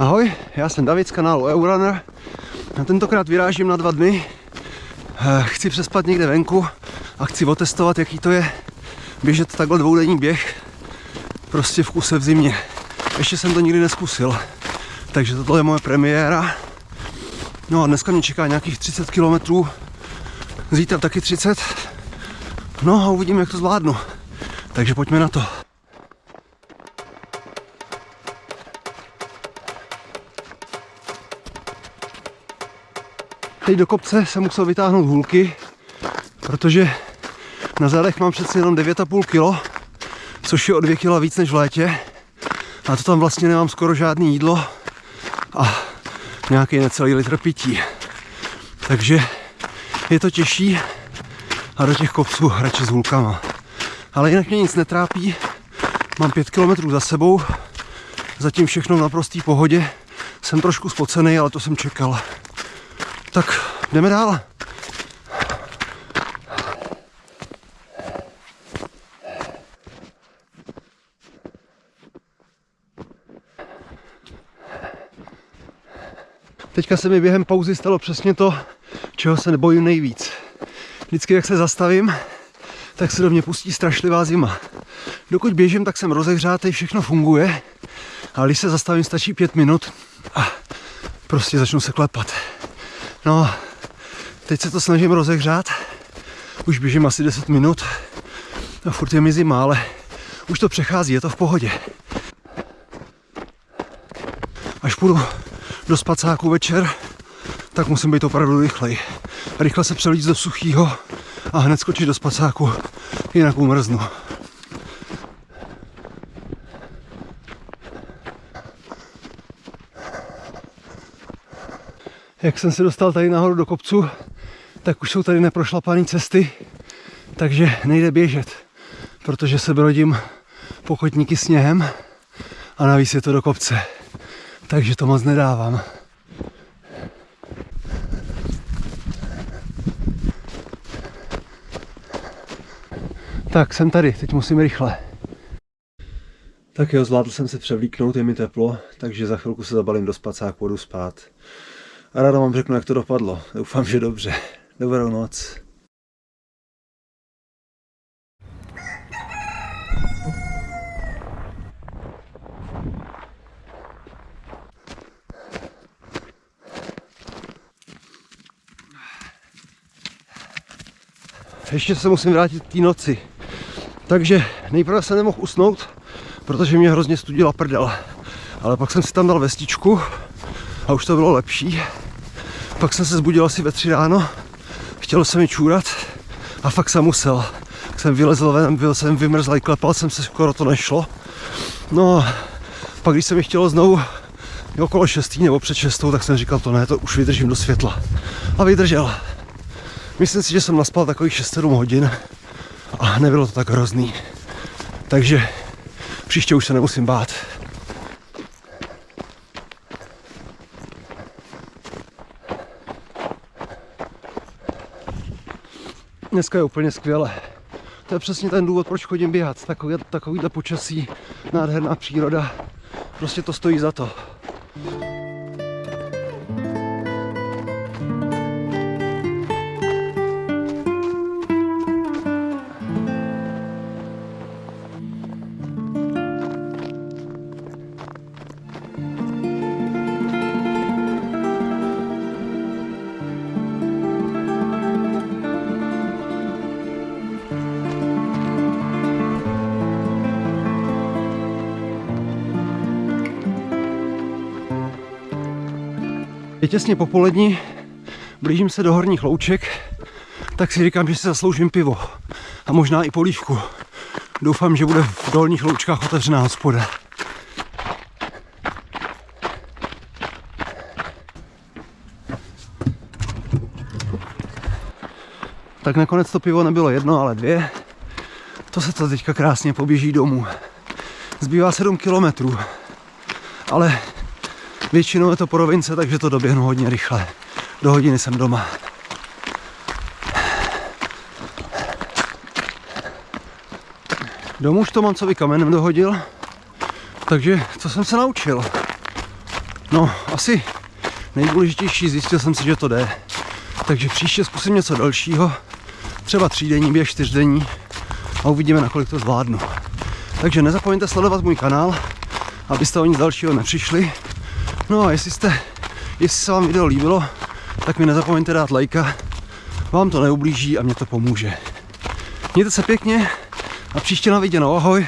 Ahoj, já jsem David z kanálu Eurunner. A tentokrát vyrážím na dva dny. Eh, Chci přespat někde venku a chci otestovat, jaký to je běžet takhle dvoudenní běh prostě v kuse v zimě. Ještě jsem to nikdy neskusil, takže tohle je moje premiéra. No a dneska mě čeká nějakých 30 km, zítra taky 30. No a uvidíme, jak to zvládnu. Takže pojďme na to. Teď do kopce jsem musel vytáhnout hůlky, protože na zádech mám přeci jenom 9,5 kg, což je o 2 kg víc než v létě. A to tam vlastně nemám skoro žádný jídlo a nějaký necelý litr pití. Takže je to těžší a do těch kopců radši s hůlkama. Ale jinak mě nic netrápí, mám 5 km za sebou, zatím všechno v naprostý pohodě. Jsem trošku spocený, ale to jsem čekal. Tak jdeme dál. Teďka se mi během pauzy stalo přesně to, čeho se nebojím nejvíc. Vždycky, jak se zastavím, tak se do mě pustí strašlivá zima. Dokud běžím, tak jsem rozehřátý, všechno funguje, ale když se zastavím, stačí pět minut a prostě začnu se klepat. No, teď se to snažím rozehřát, už běžím asi 10 minut a furt je mi zima, ale už to přechází, je to v pohodě. Až půjdu do spacáku večer, tak musím být opravdu rychlej. Rychle se přelít do suchého a hned skočit do spacáku, jinak umrznu. Jak jsem se dostal tady nahoru do kopcu, tak už jsou tady neprošlapané cesty, takže nejde běžet, protože se brodím pokotníky sněhem a navíc je to do kopce. Takže to moc nedávám. Tak, jsem tady, teď musím rychle. Tak jo, zvládl jsem se převlíknout, je mi teplo, takže za chvilku se zabalím do spacáku, půjdu spát. A ráda vám řeknu, jak to dopadlo. Doufám, že dobře. Dobrou noc. Ještě se musím vrátit k té noci. Takže nejprve se nemohl usnout, protože mě hrozně studila prdel. Ale pak jsem si tam dal vestičku a už to bylo lepší. Pak jsem se zbudil asi ve tři ráno, chtělo se mi čůrat a fakt jsem musel. Tak jsem vylezl ven, byl jsem vymrzlý, klepal jsem se, skoro to nešlo. No pak když se mi chtělo znovu okolo šestý nebo před šestou, tak jsem říkal, to ne, to už vydržím do světla. A vydržel. Myslím si, že jsem naspal takových 6-7 hodin a nebylo to tak hrozný. Takže příště už se nemusím bát. Dneska je úplně skvěle. To je přesně ten důvod, proč chodím běhat. Takový, takovýhle počasí, nádherná příroda. Prostě to stojí za to. Je těsně popolední, blížím se do horních louček, tak si říkám, že si zasloužím pivo a možná i polívku. Doufám, že bude v dolních loučkách otevřená hospoda. Tak nakonec to pivo nebylo jedno, ale dvě. To se to teďka krásně poběží domů. Zbývá 7 kilometrů, ale Většinou je to po rovince, takže to doběhnu hodně rychle. Do hodiny jsem doma. Domů už to Mancovi kamenem dohodil, takže co jsem se naučil? No, asi nejdůležitější, zjistil jsem si, že to jde. Takže příště zkusím něco dalšího, třeba třídenní běh, čtyřdenní a uvidíme, nakolik to zvládnu. Takže nezapomeňte sledovat můj kanál, abyste o nic dalšího nepřišli. No a jestli, jste, jestli se vám video líbilo, tak mi nezapomeňte dát lajka. Vám to neublíží a mě to pomůže. Mějte se pěkně a příště na viděnou. Ahoj.